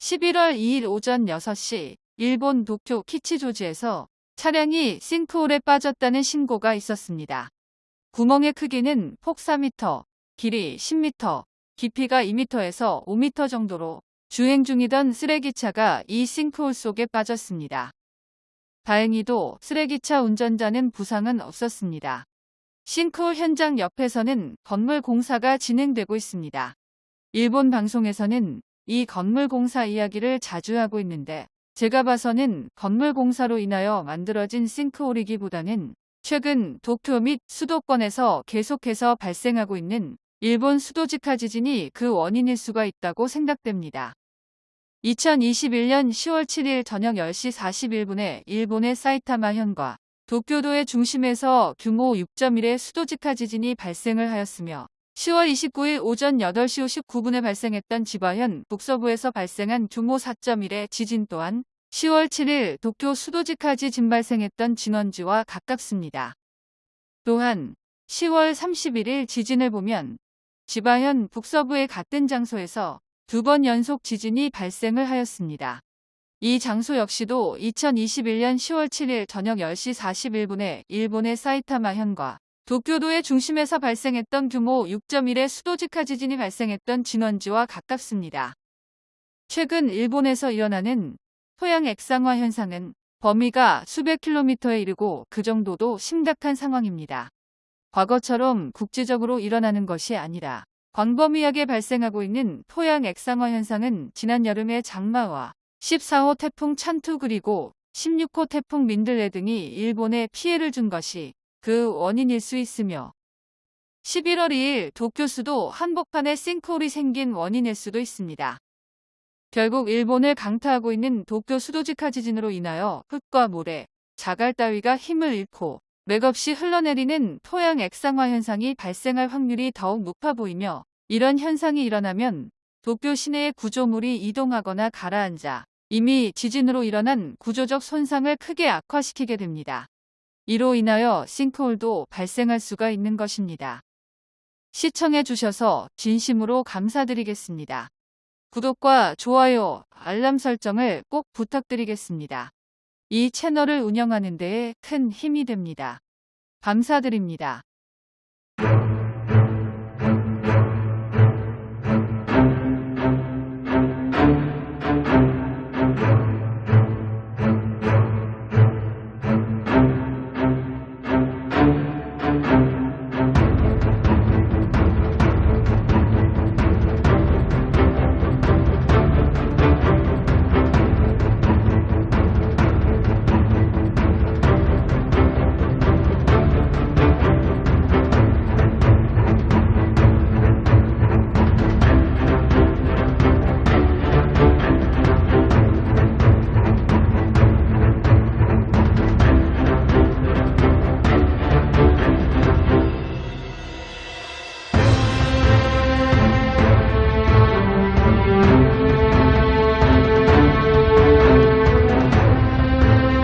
11월 2일 오전 6시 일본 도쿄 키치조지에서 차량이 싱크홀에 빠졌다는 신고가 있었습니다. 구멍의 크기는 폭 4m, 길이 10m, 깊이가 2m에서 5m 정도로 주행 중이던 쓰레기차가 이 싱크홀 속에 빠졌습니다. 다행히도 쓰레기차 운전자는 부상은 없었습니다. 싱크홀 현장 옆에서는 건물 공사가 진행되고 있습니다. 일본 방송에서는 이 건물 공사 이야기를 자주 하고 있는데 제가 봐서는 건물 공사로 인하여 만들어진 싱크홀이기보다는 최근 도쿄 및 수도권에서 계속해서 발생하고 있는 일본 수도직하 지진이 그 원인일 수가 있다고 생각됩니다. 2021년 10월 7일 저녁 10시 41분에 일본의 사이타마 현과 도쿄도의 중심에서 규모 6.1의 수도직하 지진이 발생을 하였으며 10월 29일 오전 8시 59분에 발생했던 지바현 북서부에서 발생한 규모 4.1의 지진 또한 10월 7일 도쿄 수도직하 지진 발생했던 진원지와 가깝습니다. 또한 10월 31일 지진을 보면 지바현 북서부의 같은 장소에서 두 번 연속 지진이 발생을 하였습니다. 이 장소 역시도 2021년 10월 7일 저녁 10시 41분에 일본의 사이타마 현과 도쿄도의 중심에서 발생했던 규모 6.1의 수도직하 지진이 발생했던 진원지와 가깝습니다. 최근 일본에서 일어나는 토양 액상화 현상은 범위가 수백 킬로미터에 이르고 그 정도도 심각한 상황입니다. 과거처럼 국제적으로 일어나는 것이 아니라 광범위하게 발생하고 있는 토양 액상화 현상은 지난 여름의 장마와 14호 태풍 찬투 그리고 16호 태풍 민들레 등이 일본에 피해를 준 것이 그 원인일 수 있으며 11월 2일 도쿄 수도 한복판에 싱크홀이 생긴 원인일 수도 있습니다. 결국 일본을 강타하고 있는 도쿄 수도직하 지진으로 인하여 흙과 모래, 자갈 따위가 힘을 잃고 맥없이 흘러내리는 토양 액상화 현상이 발생할 확률이 더욱 높아 보이며 이런 현상이 일어나면 도쿄 시내의 구조물이 이동하거나 가라앉아 이미 지진으로 일어난 구조적 손상을 크게 악화시키게 됩니다. 이로 인하여 싱크홀도 발생할 수가 있는 것입니다. 시청해 주셔서 진심으로 감사드리겠습니다. 구독과 좋아요, 알람 설정을 꼭 부탁드리겠습니다. 이 채널을 운영하는 데에 큰 힘이 됩니다. 감사드립니다.